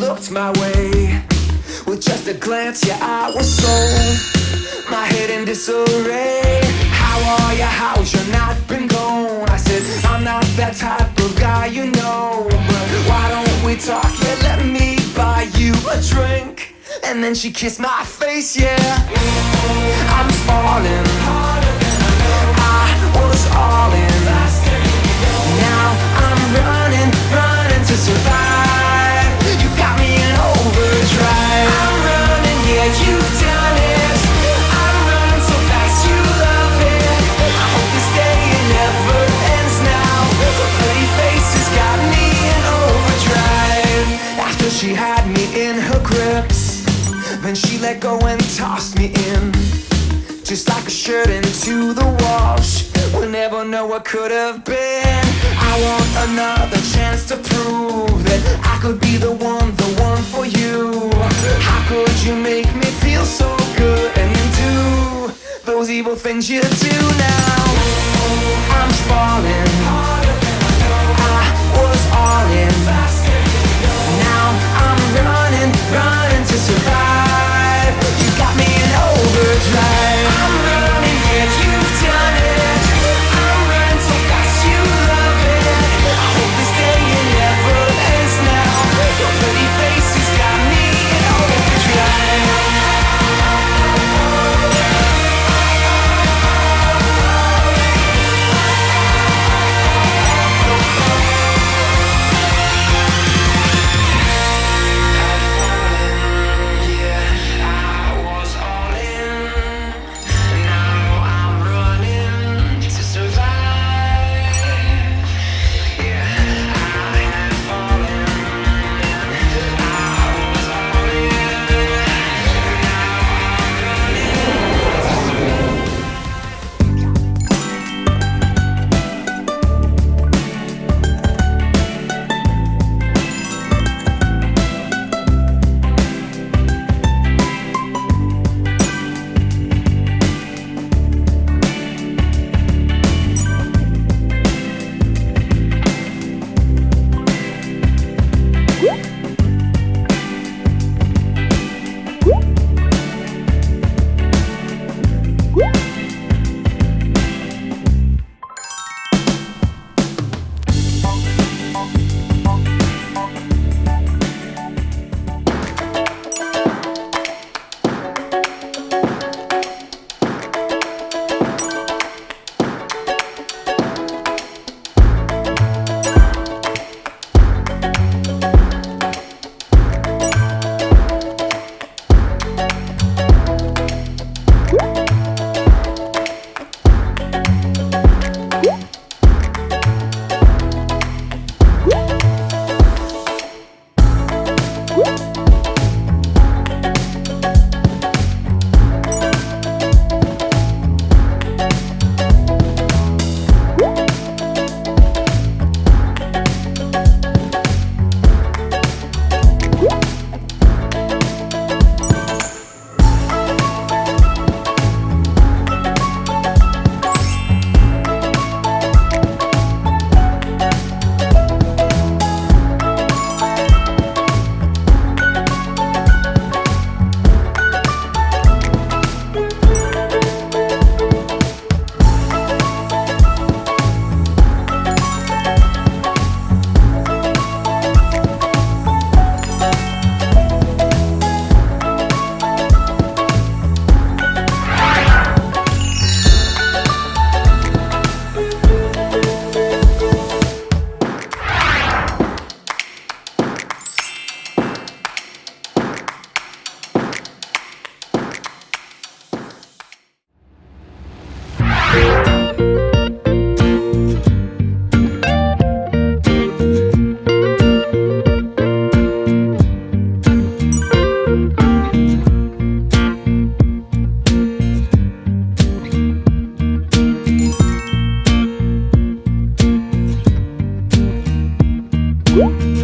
looked my way. With just a glance, yeah, I was sold. My head in disarray. How are you, how's your night been going? I said, I'm not that type of guy, you know But why don't we talk, yeah, let me buy you a drink. And then she kissed my face, yeah. I'm falling into the wash. We'll never know what could have been. I want another chance to prove That I could be the one, the one for you. How could you make me feel so good? And then do those evil things you do now. I'm falling Woo!